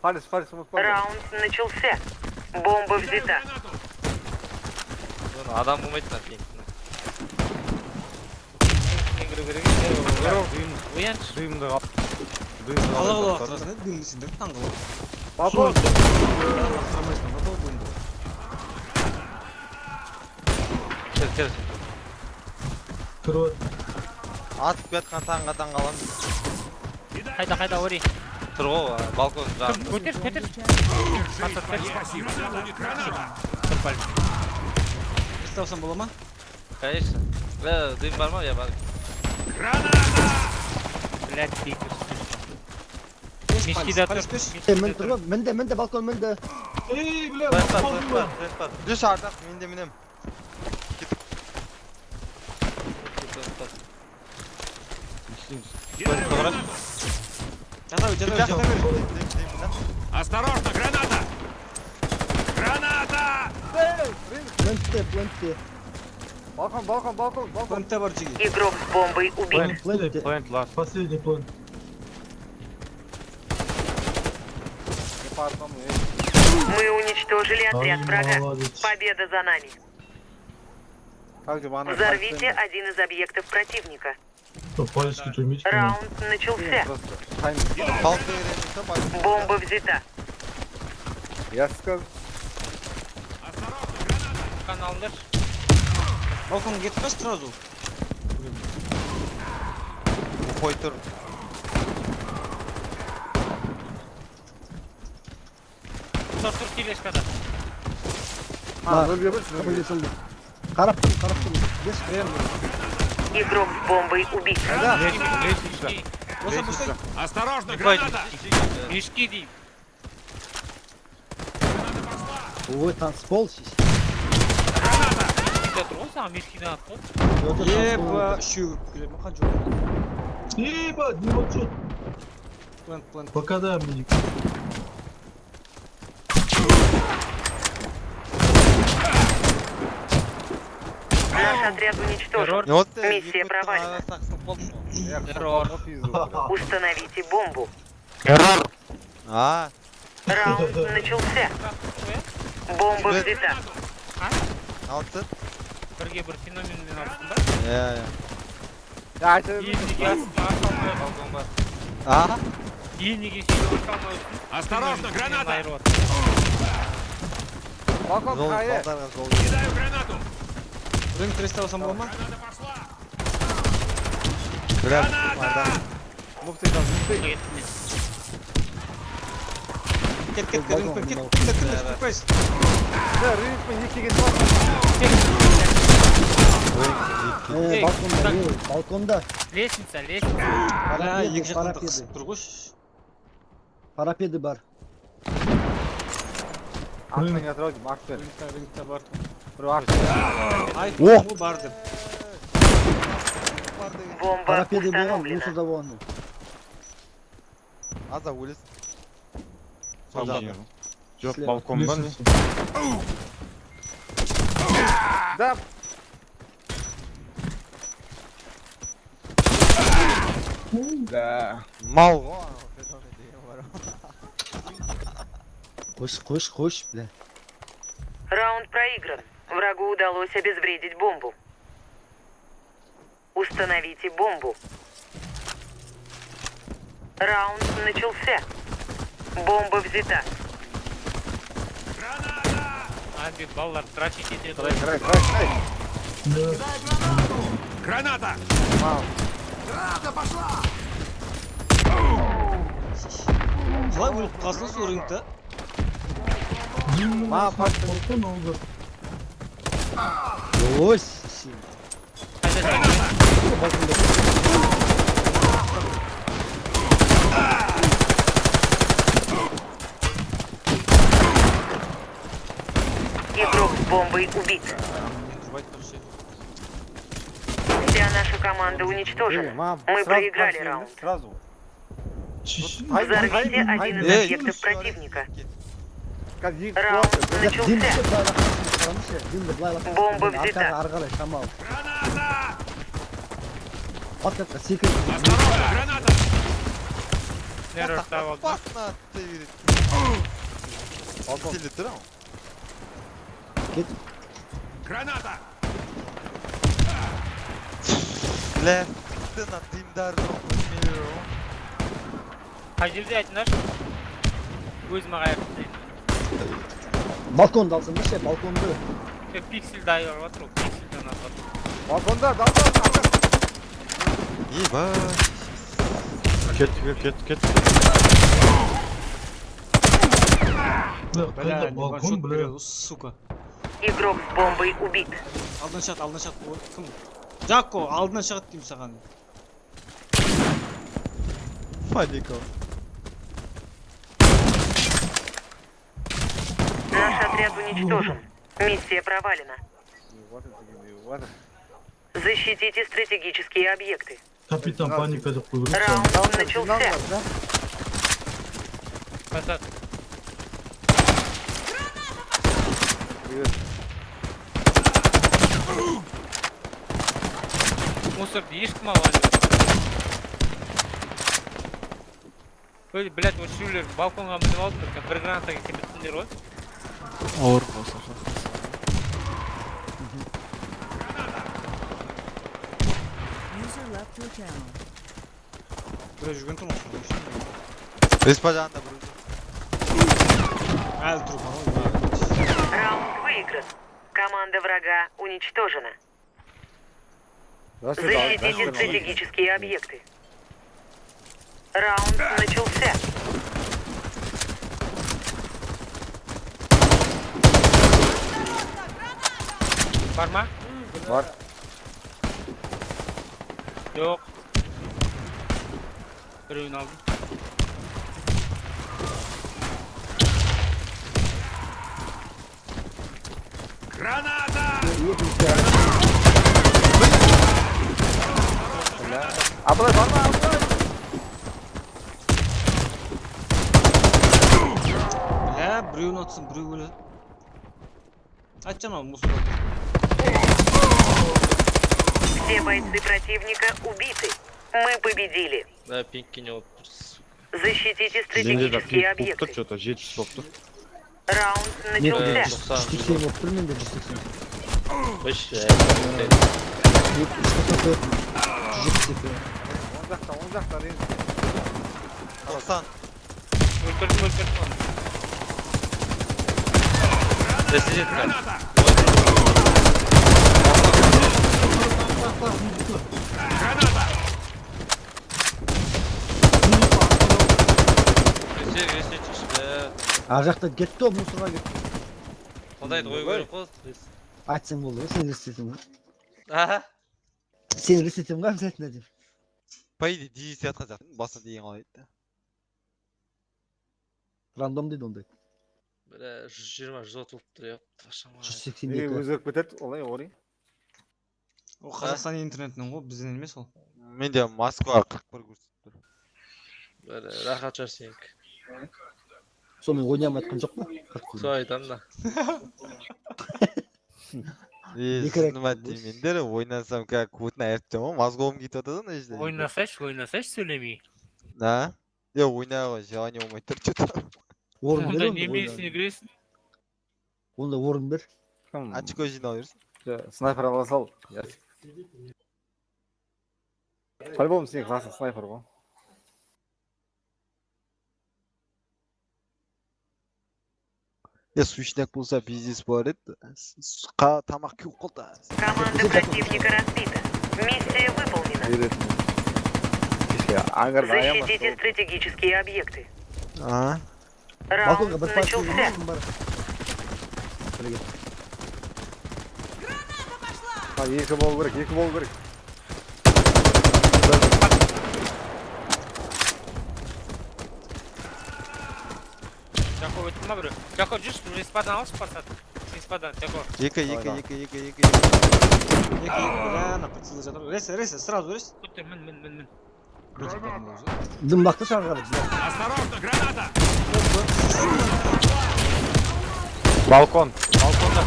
Палец, палец, мы ему Раунд начался. Бомба взята. адам болмайды мына пенсияны ояншы дыйымды дыйымды ала ала бақсаңыз дыйымды сендер кел кел атып таңға Қайда, қайда, тұр ғой балкон жағында Көтер көтер. Представсам бола ма? конечно бля дым бар ма я бар Блядь, бейкер. Беш, Мешкиде палец, тұр. палец, беш. Е, мін тұрып, мінді, мінді, балкон мінді. Ей, бля, тент бар қалдым тент ба? бар тент бар жүз Бер, жата бер. Осторожно, граната! Граната! Плентте, плентте. Balkon, balkon, balkon, balkon. Плентте жиги. Игрок с бомбой убит. Плентте. Плент лас. Последний mu? Мы уничтожили отряд врага. молодец. Победа за нами. Взорвите один из объектов противника. Что, палечки тумить? Раунд начался. Просто. Timing. халықты үйреніп па Бомба взята. Я сказал. Каналдар. Балконға кетіп қаш сразу. қой тұр Тұр тұр тележкада. Ha, böyle yapıyorsun. Kapı geçildi. Қарап тұрмын, қарап тұрмын. Бес Игрок с бомбой убит. Мешки. Боса, боса. Осторожно, граната! Мешки деймін. Ой, танцпол сіз. Мешкиде тұр ғой саған мешкиден атты ғой. Еба, үшеу. Келеді ма, қанша olur? Ебать, не вот что. Плент, плент. Пока да, мне. отряд уничтожен. Террор. вот Миссия провалена. сақсып қалдым ғой Террор. Установите бомбу. а Раунд начался. Бомба взята. алты Бірге бір феноменмен алыпсың ба? иә иә Ya işte. Кейін неге астына арқа алмай балкон бар а Кейін неге сүйіп арқа алмай отырсың? Осторожно, граната! Айырып отыр. Balkon жол kayı. балдарға жол Кидаю гранату! Ring 390 bulma. Grab. Muhtayı kaldı. Muhtayı. Git git git Кет, кет, кет, кет, git. Да, ring pin кет, git var. Ee, balkonda. Лестница, лестница. Тұрғыш. Парапеды бар. Ақтың атырау бар. Dur aklın. Айттым ғой бар деп. Бомба Қарап еді болған, установлена. мусорда болған. аза өлес Сол Сол жағы. Жоқ, Слева. балконда не? Да. Да. мал ғой Қош, қош, қош, бля. Раунд проигран. Врагу удалось обезвредить бомбу. Установите бомбу. Раунд начался. Бомба взята. Балалар трафик етеді ғой. Край, край, край. Граната! Қалай өліп қалсың сол рынокта? Ma pardon. Ой, сен. Игрок с бомбой убит. Вся наша команда уничтожена. Мы проиграли раунд. Чищи. Взорвите один из объектов противника. Kad yiyip Раунд начался. былай лақтырып қараңызшы, димді былай лақтырып Бомба қараңыз, взята. арқаға ары қарай шамал. Граната! От жаққа секіріп. Осторожно, граната! Нервы What the встал. fuck на ты? Balkon. Сели драм. Граната! Бля, ты на тимдар миру. Қай жерде айтыңдаршы өзіме қайырып Balkonda балконды алсаңдар ше балконды пиксельді айырып жатыр ол пиксельден атып балконда балкон еба кеттік кеттік кеттік бля балкон бля сука игрок с бомбой убит алдынан шығады алдынан шығады кім жако алдынан шығады деймін саған фадиков отряд уничтожен. Миссия провалена. Вот это, вот это. Защитите стратегические объекты. Капитан паника деп қойып жатыр. Раунд Сигнал начался. var, да? Қайтады Привет. мусорды ешкім алған жоқ ой блядь осы үшеулер балконға мініп алдыңдар бір гранатаға келмейтіндер ғой Ауыр болса. User left your channel. біреу жүрген тұр ғой Беспадан да бір. әлі тұр ғой Раунд выигран. Команда врага уничтожена. Здравствуйте, Дал- Защитите здравствуйте, стратегические объекты. Раунд начался. Var mı? Var. Yok. Bir oyun aldım. Granada! Abla var mı abla? He, Bruno atsın, Bruno. Açacağım abi, musluğu. Все бойцы противника убиты. Мы победили. да пинкке не болып Защитите Менде де стратегические пинг болып тұр, объекты. что-то жетпіс болып тұр. Раунд Ne начался. 180 yok değil mi? 180. Beş Yok 184. 180. 10 dakika 10 dakika değil. 90. өлтірдім өлтірдім оны Ар жақта кетті ол, мұсырға кетті. Құдайды қою керек қой. Айтсаң болды ғой, сен ресетім ғой. Сен ресетім ғой, обязательно деп. По идее, дизи істеватқан сияқты, басына деген қалай еді. Рандом дейді ондай. Бірі 120-130 болып тұр, жүз сексен екі Өзгеріп кетеді, олай, олай ол қазақстан интернетінен ғой бізден емес ол Менде Москва 41 көрсетіп тұр. рахат шығар сенікі Сонымен ойнамай жатқан жоқ па? сол айтамын да мендер ойнасам как көтін айырып ғой мозговым кетіп жатады ана жерде ойнасайшы ойнасайшы сөйлемей а е ойнай ғой желание болмай тұр че то Орын бер ойна. кіресің Онда орын бер. очко жинап берсін Снайпер ала сал. Ясик. По-любому сен классный снайпер ғой. е сущняк болса бизнес бар еді С- қа- тамақ кеуіп қалды Команда противника разбита. Миссия выполнена. Беретін. Кеше аңғарда аямас. Защитите стратегические объекты. а Балконға Раунд бір партия начался. Екі болу керек, екі болу керек. жако өтті ма біреу жако жүрші респадан алшы респадан жако екі екі екі екі екі екі екі ана жатыр ресе ресе сразу рес мін мін мін мін Осторожно, граната! Balkon. балконда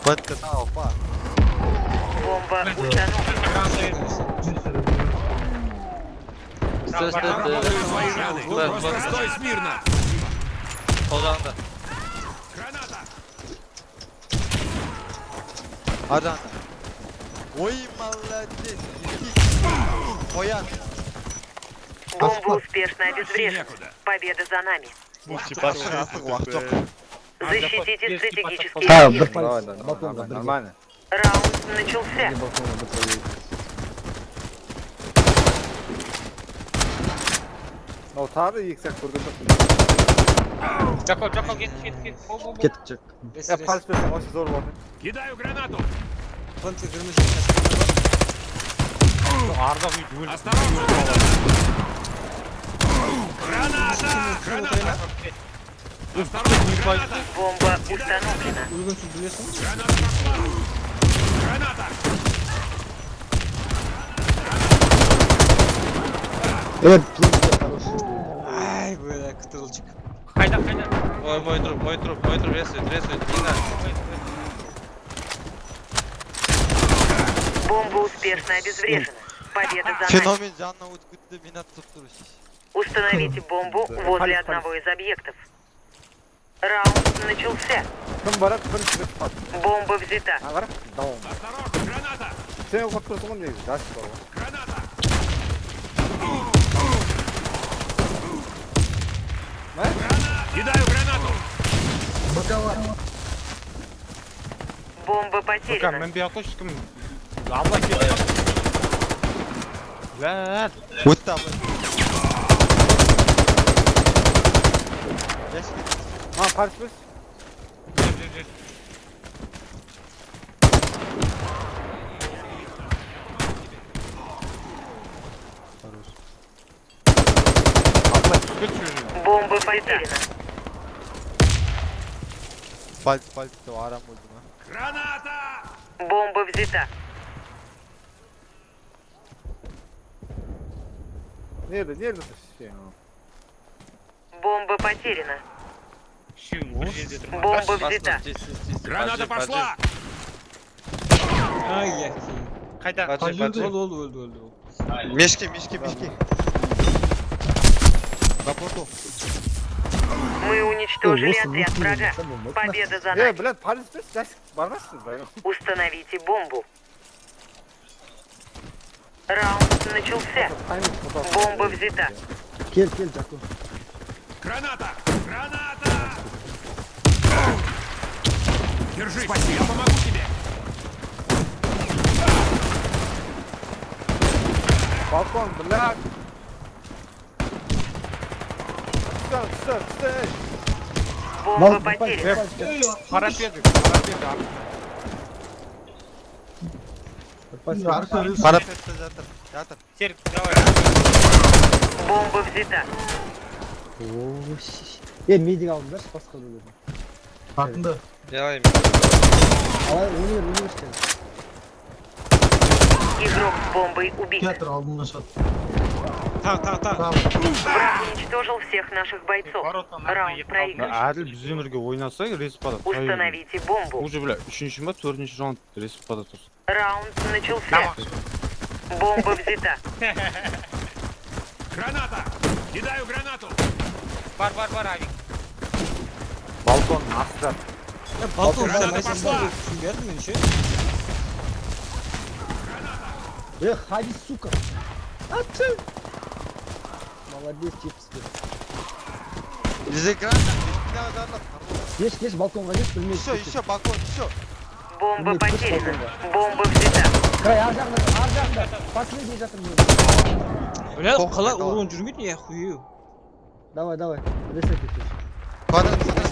өлтір өлтір бітті тау па Бомба установлена. граната Стой, стой, Работаю свои раны. Стой, Просто стой. стой смирно. Қолдаңда. Граната. Hadi anda. Ой, молодец. Qo'yan. Бомба успешно обезврежена. Некуда. Победа за нами. Artıq vaqt yo'q. Защитите стратегические Ha, объекты. bir Давай, payt давай, balkonda нормально. Раунд начался. Bir tabi yüksek vurdu. Жако, кет, кет, кет. Бу, бу, бу. Ketib chiq. Рес, Ya pas versen o zor oldu. Кидаю гранату. Каскада бар. Арда бүйт өліп. Осторожно. Граната. Граната. Бомба установлена. Граната plınca хороший. Ай, бля, кытырылчык. Қайда, қайда? Ой, мой труп, мой труп, мой труп, не надо. Бомба успешно обезврежена. Победа за нами. Turish. Установите бомбу возле одного из объектов. Раунд начался. Бомба взята. Осторожно. Граната. Sen ufak kurtulun diye. Kaç var o. Граната. Кидаю гранату. Бомба Bakın потеряна. ben bir kim? Allah geliyor. Lan. O'tdi abi. Allah çıkır çocuğu. Бомба потеряна. De aram oldu ha. Граната. Бомба взята. Nerede? Nerede şey? Бомба потеряна. Тұрмын. Бомба взята. Граната пошла. Ай, яки. Қайда? Қай Oldu, oldu, öldü, öldü. Мешки, мешки, мешки. Рапорту. Мы уничтожили отряд врага. Победа за Ya нами. Bülent Paris biz. Yaş barmazsınız da. Установите бомбу. Раунд начался. Бомба взята. Kel, kel Jaco. Граната. Граната. Держись. Спасибо. Я помогу тебе. Balkon Bülent. Sır sır sır. Бомба потеряна. Parapet'te yatır. Yatır. Серік, давай. Бомба взята. Oo, şiş. E, medik aldılar, başka da dedim. Артында. Yalayım. Alay, oynuyor, oynuyor işte. Игрок с бомбой убит. Театр алдында шат. Tak, tak, tak. Tamam. Враг уничтожил всех наших бойцов. Воротан Раунд проигран. Әділ біз өмірге ойнаса респада. Установите бомбу. Уже бля, үшінші ма, төртінші раунд респада тұрсын. Раунд начался. Бомба взята. Граната. Кидаю гранату. Бар, бар, бар, Авик. Balkon aslan. Balkon, Granata sen mesela пошла. düşünmedin mi şey? Эх, ходи, сука. А ты? Молодец, чипсы. Bize granat. Bir daha granat. Geç, geç, balkonga geç, bilmeyiz. Еще, еще, балкон, еще. Бомба Нет, потеряна. пусть Бомба взята. Край, ар жағында, ар жағында. Последний жатыр мен. Öyle Korkma, kala tamam. uğrun жүрмейді ya хуyu. Давай, давай. Ресет етеш. Kvadraт, kvadraт,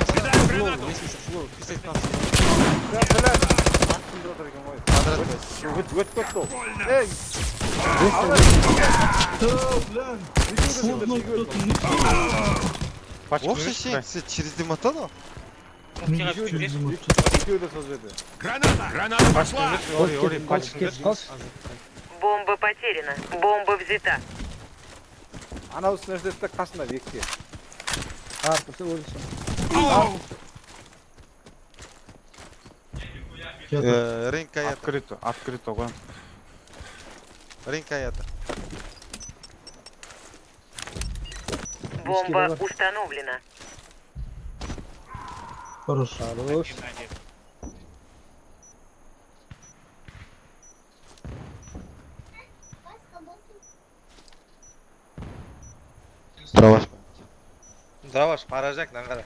Вообще. Тихо, через söz verdi. Граната. Граната пошла. Бомба потеряна. Бомба взята. Ana üniversitede kaçında bekliyor. Artık ölürsün. Театр. Rinka yatır. Открыто, открыто ғой. Rinka yatır. Бомба установлена. Хорош. Хорош. Дрова. Дрова поражак нагара.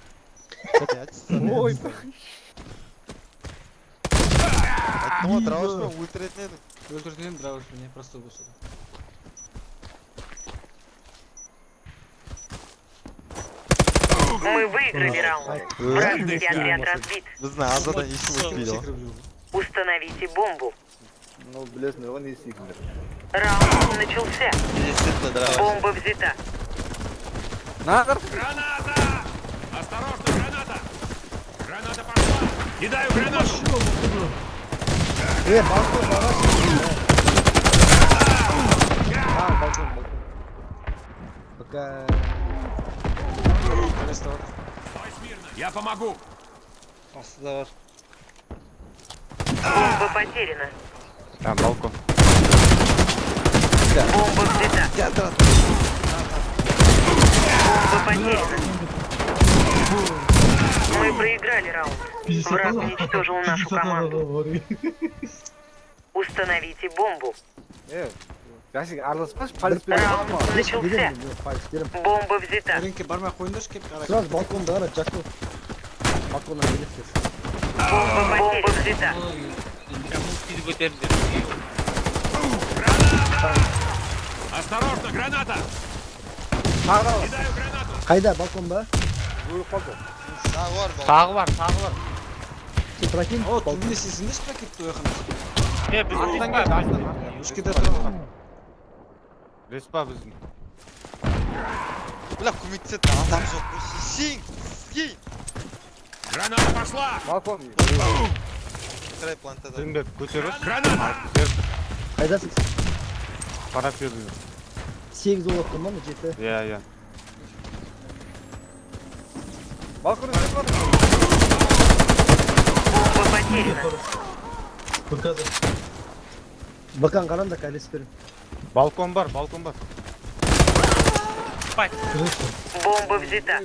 Ой, Айттым ғой дровашпен өлтіретін едім. Өлтірдім едім дровашпен, не просто болса да. Мы выиграли раунд. Вражеский отряд разбит. Біздің азадан ешкім өтпейді ғой. Секіріп жүрмін. Установите бомбу. ну білесіңдер ғой не істейтіндер Раунд начался. Действительно, дрова. Бомба взята. нағыр Граната! Осторожно, граната! Граната пошла! Кидаю гранату! Е, балкон, бараш. а балкон балкон Пока... Я помогу! Бар. Бомба потеряна. Там балкон. Бомба взята. Бомба потеряна. Мы проиграли раунд. Враг уничтожил нашу команду. Установите бомбу. е жәшік араласпашы полис береді Раунд начался. Берем, берем, палец, берем. Бомба взята. Рынке бармай қойыңдаршы кеп қара. Сразу балконда қара, Джако. Балконнан келесіз. Бомба Бомба взята. Кәміл көтеріңдер. Осторожно, граната! тағы Кидаю гранату! Тағы бар ба? Тағы бар, тағы бар. Прокинь. О, түбіне кетті? Е, біз респа, келді, біздің. Бля, көмектеседі адам жоқ қой. Граната пошла! балкон плантада. Көтеріп. Граната! Қайдасыз? Сегіз болып тұр ма, жеті? Иә, иә. Балкон бкн қараңдар кәлес берем балкон бар балкон бар бомба взята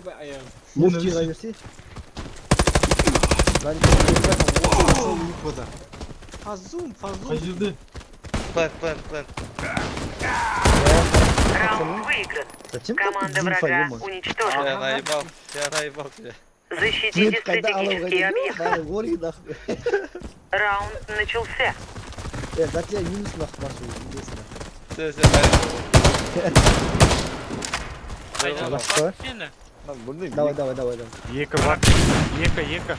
муфтиға берсе фазум фазум қай жерде Раунд выигран. Зачем Команда врага уничтожена. Я наебал, я наебал тебя. Защитите қайда алуға стратегические объекты. Бәрі ори нахуй. Раунд начался. Е, за тебя минус нахуй машу, интересно. Все, все, наебал. Қайда? Басқа? Сені. білмеймін Давай, давай, давай, давай. Екі бар. Екі, екі.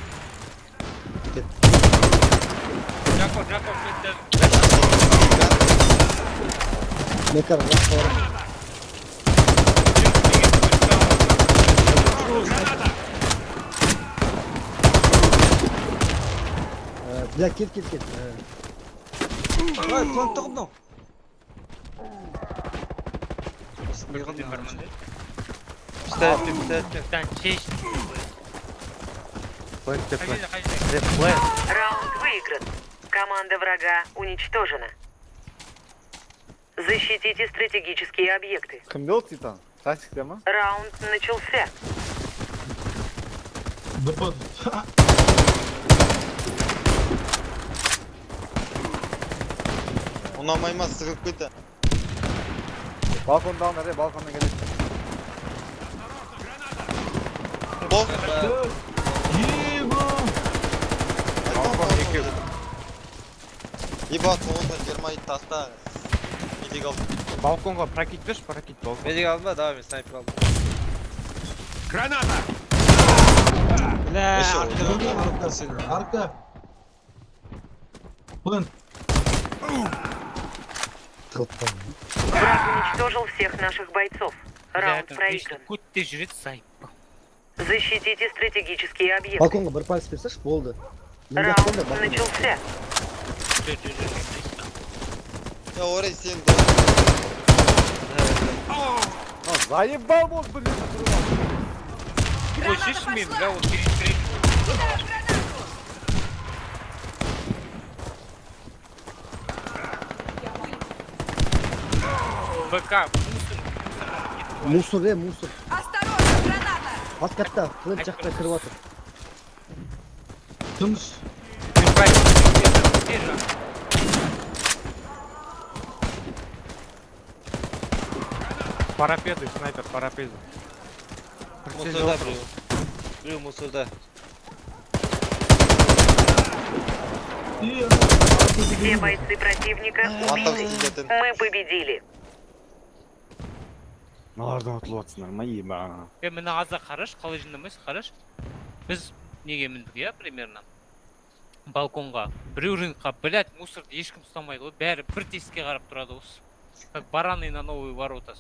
Жако, Жако, кетті. Мен Бля, кет, кет. Э, Ой, план. Бірден бармын де. Пистолетпен, пистолетпен. Тан, шеш. Плентте, плент. Қайда, қайда. Раунд выигран. Команда врага уничтожена. Защитите стратегические объекты. кімде ол титан тактикте ма Раунд начался. Допад. ұнамай ма сығып кетті балкондағылар е балконнан келеді бол Еба! ебать қолдан жиырма ит таста медик ал Балконға прокит берші, прокит балкон. медик алдым ба давай мен снайпер алдым Граната! Бля, Арка, арка. арка. Плент. Враг уничтожил всех наших бойцов. Раунд проигран. Көтте жүреді сайып. Защитите стратегические объекты. Балконға бір палец берсеші, болды. Мен Раунд жақтан да балкон. начался. Жүр, жүр, жүр. я орай сен а заебал болды блин Слышишь мен, бля, вот перед БК, Мусор, е, мусор. Подкатта, флэт жақта кіріп отыр. Тыныш. Мен практик тез жақ. Парапеды, снайпер, парапеды. Мусорда біреу. Біреу мусорда. И Все бойцы противника Антон убиты. сидетін. Мы победили. Мыналардан ұтылып жатсыңдар ма ема е мына аза қараш қалай жинамайсыз қараш? Біз неге міндік иә примерно? Балконға біреу рынокқа блять мусорды ешкім ұстамайды ғой бәрі бір тесікке қарап тұрады осы. Как бараны на новые ворота.